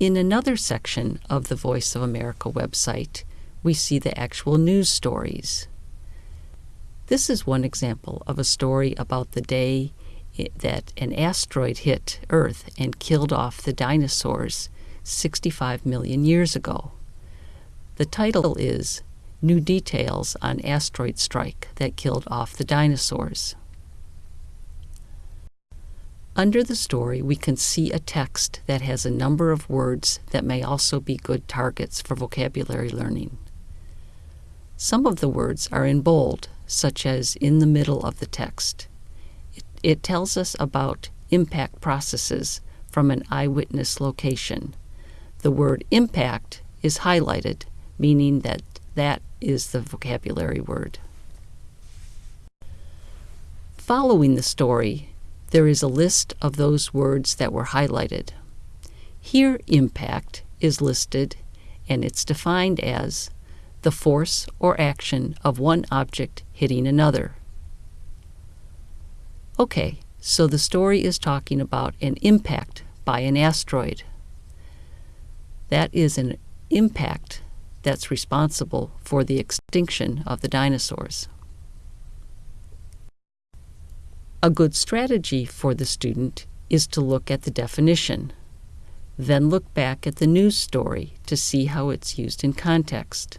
In another section of the Voice of America website, we see the actual news stories. This is one example of a story about the day that an asteroid hit Earth and killed off the dinosaurs 65 million years ago. The title is New Details on Asteroid Strike That Killed Off the Dinosaurs. Under the story, we can see a text that has a number of words that may also be good targets for vocabulary learning. Some of the words are in bold, such as in the middle of the text. It, it tells us about impact processes from an eyewitness location. The word impact is highlighted, meaning that that is the vocabulary word. Following the story, there is a list of those words that were highlighted. Here, impact is listed and it's defined as the force or action of one object hitting another. Okay, so the story is talking about an impact by an asteroid. That is an impact that's responsible for the extinction of the dinosaurs. A good strategy for the student is to look at the definition, then look back at the news story to see how it's used in context.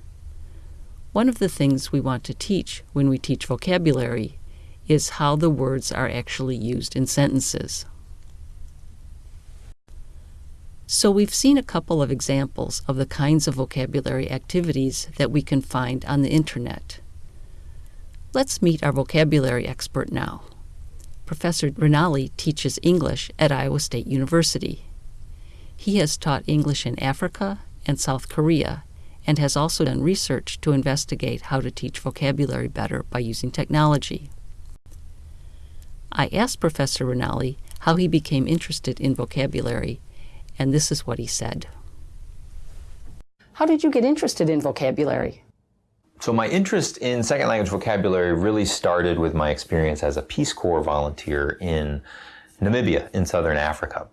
One of the things we want to teach when we teach vocabulary is how the words are actually used in sentences. So we've seen a couple of examples of the kinds of vocabulary activities that we can find on the internet. Let's meet our vocabulary expert now. Professor Ranalli teaches English at Iowa State University. He has taught English in Africa and South Korea and has also done research to investigate how to teach vocabulary better by using technology. I asked Professor Ranalli how he became interested in vocabulary, and this is what he said. How did you get interested in vocabulary? So my interest in second language vocabulary really started with my experience as a Peace Corps volunteer in Namibia in southern Africa.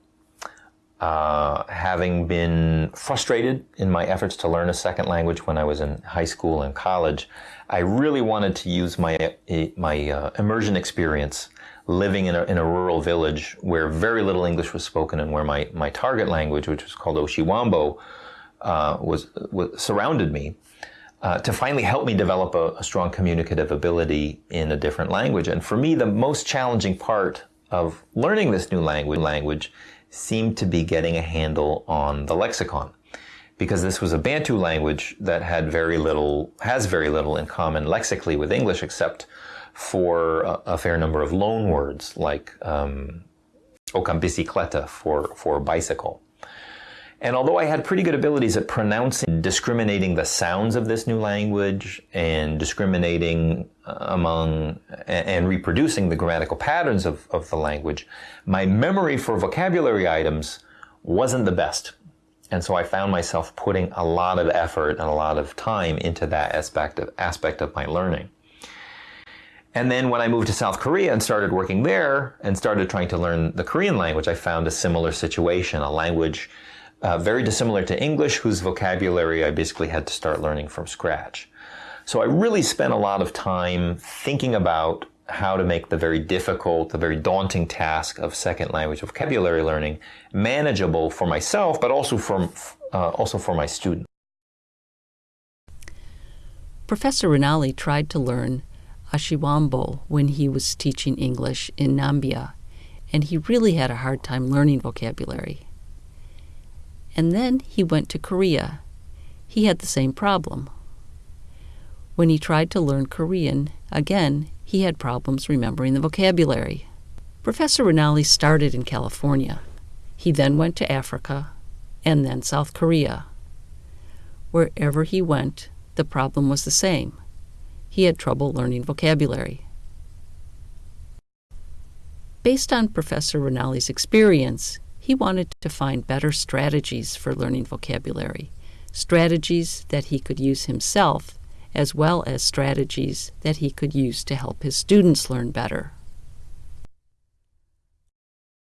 Uh, having been frustrated in my efforts to learn a second language when I was in high school and college, I really wanted to use my, my uh, immersion experience living in a, in a rural village where very little English was spoken and where my, my target language, which was called Oshiwambo, uh, was, was surrounded me uh, to finally help me develop a, a, strong communicative ability in a different language. And for me, the most challenging part of learning this new language, language seemed to be getting a handle on the lexicon. Because this was a Bantu language that had very little, has very little in common lexically with English, except for a, a fair number of loan words like um, bicicleta for, for bicycle. And although I had pretty good abilities at pronouncing, and discriminating the sounds of this new language and discriminating uh, among and reproducing the grammatical patterns of, of the language, my memory for vocabulary items wasn't the best. And so I found myself putting a lot of effort and a lot of time into that aspect of, aspect of my learning. And then when I moved to South Korea and started working there and started trying to learn the Korean language, I found a similar situation, a language uh, very dissimilar to English, whose vocabulary I basically had to start learning from scratch. So I really spent a lot of time thinking about how to make the very difficult, the very daunting task of second language vocabulary learning manageable for myself, but also for, uh, also for my students. Professor Ranalli tried to learn Oshiwambo when he was teaching English in Namibia, and he really had a hard time learning vocabulary and then he went to Korea. He had the same problem. When he tried to learn Korean, again, he had problems remembering the vocabulary. Professor Ranalli started in California. He then went to Africa and then South Korea. Wherever he went, the problem was the same. He had trouble learning vocabulary. Based on Professor Ranalli's experience, he wanted to find better strategies for learning vocabulary, strategies that he could use himself, as well as strategies that he could use to help his students learn better.